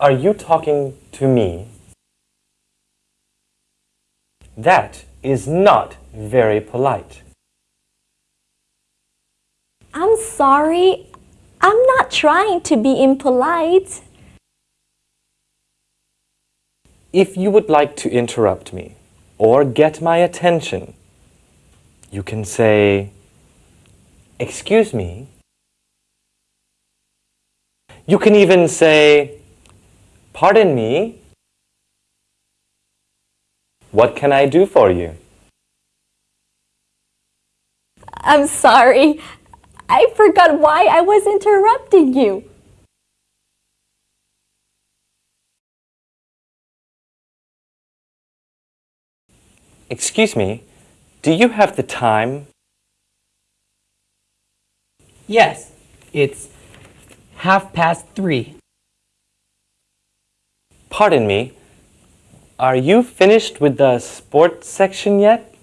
Are you talking to me? That is not very polite. I'm sorry. I'm not trying to be impolite. If you would like to interrupt me or get my attention, you can say, Excuse me. You can even say, Pardon me. What can I do for you? I'm sorry. I forgot why I was interrupting you. Excuse me, do you have the time? Yes, it's half past three. Pardon me, are you finished with the sports section yet?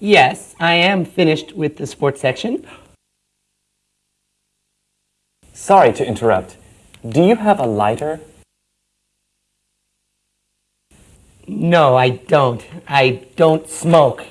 Yes, I am finished with the sports section. Sorry to interrupt. Do you have a lighter? No, I don't. I don't smoke.